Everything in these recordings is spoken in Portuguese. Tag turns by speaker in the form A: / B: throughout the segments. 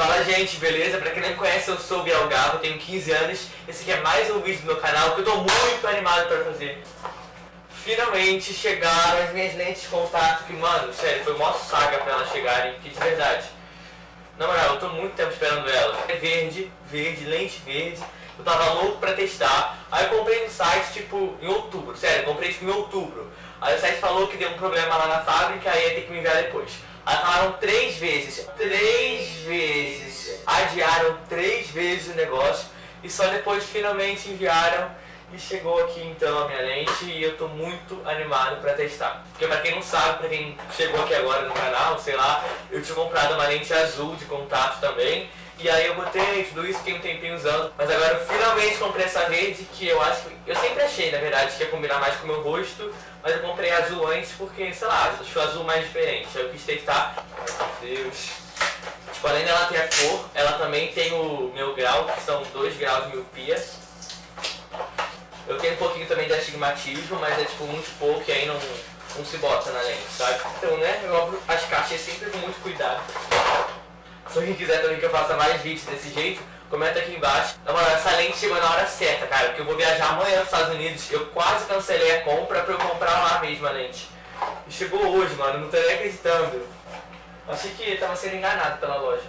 A: Fala gente, beleza? Pra quem não conhece, eu sou o Biel Gabo, tenho 15 anos. Esse aqui é mais um vídeo do meu canal que eu tô muito animado pra fazer. Finalmente chegaram as minhas lentes de contato, que mano, sério, foi uma saga pra elas chegarem, que de verdade. Na moral, eu tô muito tempo esperando ela. É verde, verde, lente verde. Eu tava louco pra testar. Aí eu comprei no site, tipo, em outubro. Sério, comprei tipo em outubro. Aí o site falou que deu um problema lá na fábrica, aí ia ter que me enviar depois. Aí falaram três vezes, três vezes, adiaram três vezes o negócio e só depois finalmente enviaram e chegou aqui então a minha lente e eu tô muito animado pra testar. Porque pra quem não sabe, pra quem chegou aqui agora no canal, sei lá, eu tinha comprado uma lente azul de contato também. E aí eu botei tudo isso, fiquei um tempinho usando. Mas agora eu finalmente comprei essa verde que eu acho que... Eu sempre achei, na verdade, que ia combinar mais com o meu rosto. Mas eu comprei azul antes porque, sei lá, o azul mais diferente. Aí eu quis testar. Meu Deus. Tipo, além dela ter a cor, ela também tem o meu grau, que são 2 graus de miopia. Eu tenho um pouquinho também de astigmatismo, mas é tipo muito pouco e aí não, não se bota na lente, sabe? Então, né, eu abro as caixas sempre com muito cuidado. Se alguém quiser também que eu faça mais vídeos desse jeito, comenta aqui embaixo. Na moral, essa lente chegou na hora certa, cara, porque eu vou viajar amanhã para os Estados Unidos. Eu quase cancelei a compra pra eu comprar lá mesmo a lente. E chegou hoje, mano, não tô nem acreditando. Achei que tava sendo enganado pela loja.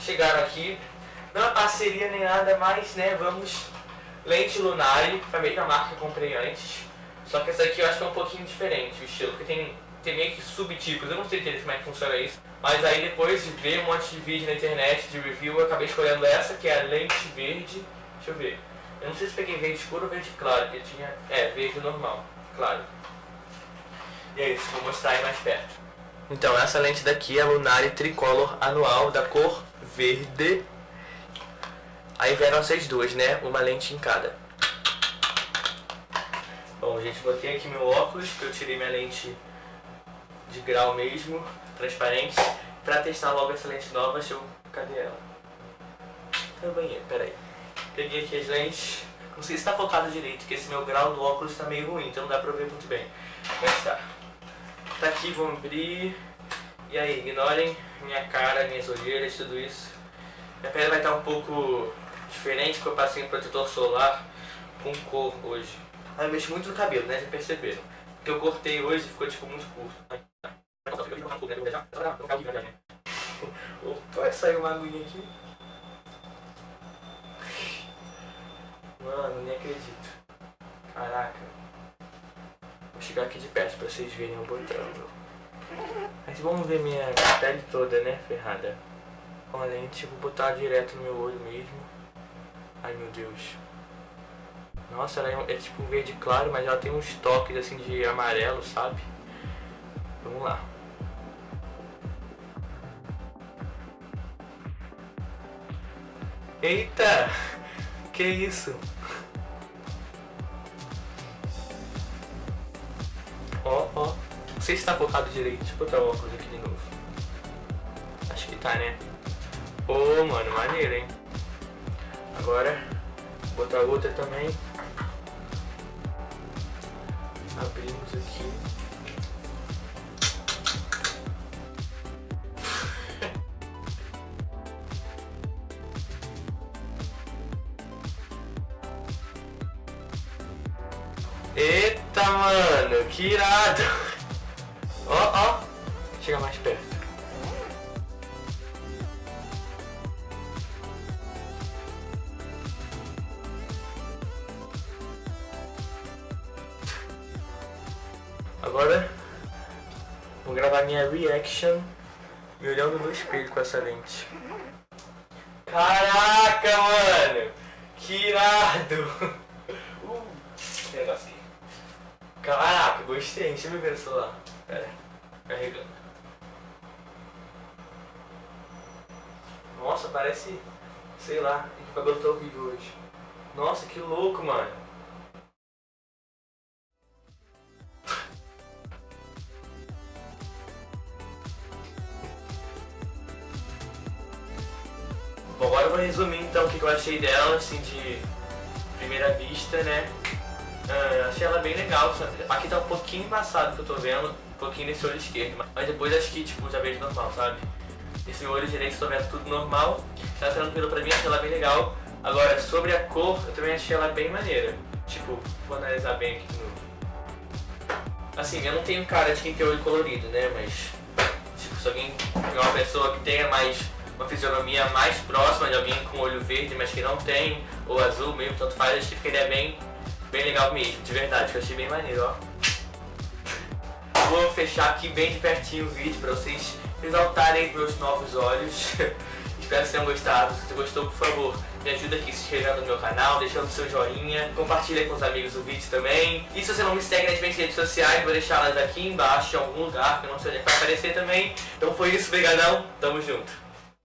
A: Chegaram aqui, não é parceria nem nada, mas, né, vamos lente Lunari, foi a mesma marca que eu comprei antes. Só que essa aqui eu acho que é um pouquinho diferente o estilo, porque tem, tem meio que subtipos, eu não sei direito como é que funciona isso. Mas aí depois de ver um monte de vídeo na internet de review, eu acabei escolhendo essa, que é a lente verde. Deixa eu ver. Eu não sei se peguei verde escuro ou verde claro, porque tinha... É, verde normal, claro. E é isso, vou mostrar aí mais perto. Então, essa lente daqui é a Lunari Tricolor Anual da cor verde Aí vieram essas duas, né? Uma lente em cada. Bom, gente, botei aqui meu óculos, que eu tirei minha lente de grau mesmo, transparente, pra testar logo essa lente nova. Deixa eu... Cadê ela? Tá no banheiro, peraí. Peguei aqui as lentes. Não sei se tá focado direito, porque esse meu grau do óculos tá meio ruim, então não dá pra ver muito bem. Mas tá. Tá aqui, vamos abrir. E aí, ignorem minha cara, minhas olheiras, tudo isso. Minha pele vai estar um pouco diferente porque eu passei um protetor solar com cor hoje. Aí eu mexo muito no cabelo, né? Já perceberam. Porque eu cortei hoje e ficou tipo muito curto. Opa, saiu uma aguinha aqui. Mano, nem acredito. Caraca. Vou chegar aqui de perto pra vocês verem eu botando. Mas vamos ver minha pele toda, né? Ferrada. Com a lente, vou botar direto no meu olho mesmo. Ai meu Deus. Nossa, ela é, é tipo verde claro, mas ela tem uns toques assim de amarelo, sabe? Vamos lá. Eita! Que isso? Ó, ó. Não sei se tá focado direito. Deixa eu botar o óculos aqui de novo. Acho que tá, né? Ô, oh, mano, maneiro, hein? Agora, vou botar outra também. Abrimos aqui. Eita, mano, que irado! Ó, ó, chega mais perto. Agora vou gravar minha reaction me olhando no espelho com essa lente. Caraca, mano! Que irado! Uh, aqui. Caraca, gostei. Deixa eu ver o celular. Pera, carregando. Nossa, parece, sei lá, o cabelo tá horrível hoje. Nossa, que louco, mano. Bom, agora eu vou resumir então o que eu achei dela, assim, de primeira vista, né? Achei ela bem legal, aqui tá um pouquinho embaçado que eu tô vendo, um pouquinho nesse olho esquerdo, mas depois acho que, tipo, já vejo normal, sabe? Esse meu olho direito tô vendo tudo normal. Tá tranquilo pra mim, achei ela bem legal. Agora, sobre a cor, eu também achei ela bem maneira. Tipo, vou analisar bem aqui novo. Assim, eu não tenho cara de quem tem olho colorido, né? Mas, tipo, se alguém é uma pessoa que tenha mais uma fisionomia mais próxima de alguém com olho verde, mas que não tem, ou azul mesmo, tanto faz, acho que é bem, bem legal mesmo, de verdade, que eu achei bem maneiro, ó. Vou fechar aqui bem de pertinho o vídeo pra vocês exaltarem meus novos olhos. Espero que tenham gostado. Se você gostou, por favor, me ajuda aqui se inscrevendo no meu canal, deixando seu joinha, compartilha com os amigos o vídeo também. E se você não me segue nas minhas redes sociais, vou deixá-las aqui embaixo em algum lugar, que eu não sei onde vai aparecer também. Então foi isso, brigadão, tamo junto.